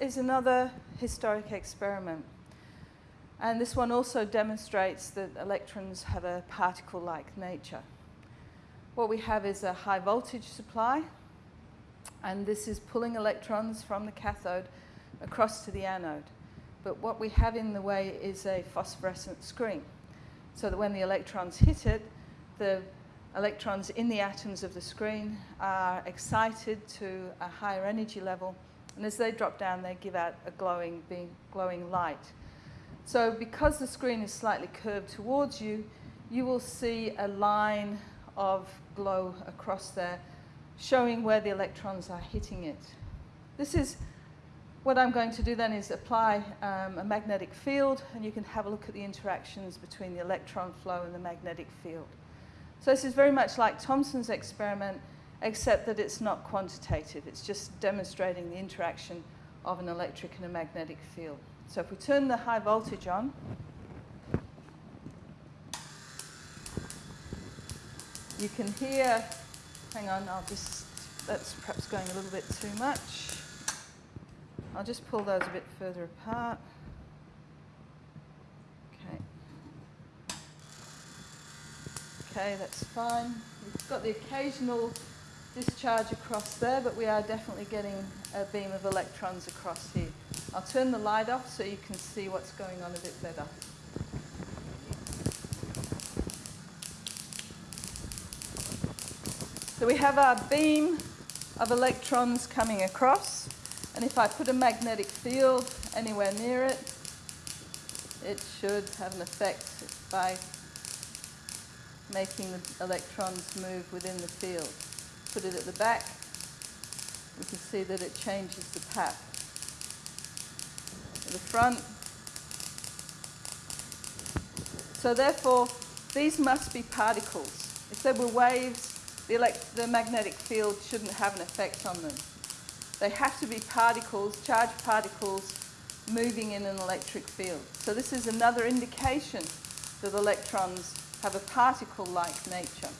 is another historic experiment. And this one also demonstrates that electrons have a particle-like nature. What we have is a high voltage supply, and this is pulling electrons from the cathode across to the anode. But what we have in the way is a phosphorescent screen, so that when the electrons hit it, the electrons in the atoms of the screen are excited to a higher energy level, and as they drop down, they give out a glowing, glowing light. So because the screen is slightly curved towards you, you will see a line of glow across there showing where the electrons are hitting it. This is what I'm going to do then is apply um, a magnetic field and you can have a look at the interactions between the electron flow and the magnetic field. So this is very much like Thomson's experiment except that it's not quantitative. It's just demonstrating the interaction of an electric and a magnetic field. So if we turn the high voltage on, you can hear, hang on, I'll just, that's perhaps going a little bit too much. I'll just pull those a bit further apart. Okay. Okay, that's fine. We've got the occasional discharge across there, but we are definitely getting a beam of electrons across here. I'll turn the light off so you can see what's going on a bit better. So we have our beam of electrons coming across, and if I put a magnetic field anywhere near it, it should have an effect by making the electrons move within the field put it at the back, we can see that it changes the path. At the front. So therefore, these must be particles. If they were waves, the, the magnetic field shouldn't have an effect on them. They have to be particles, charged particles, moving in an electric field. So this is another indication that electrons have a particle-like nature.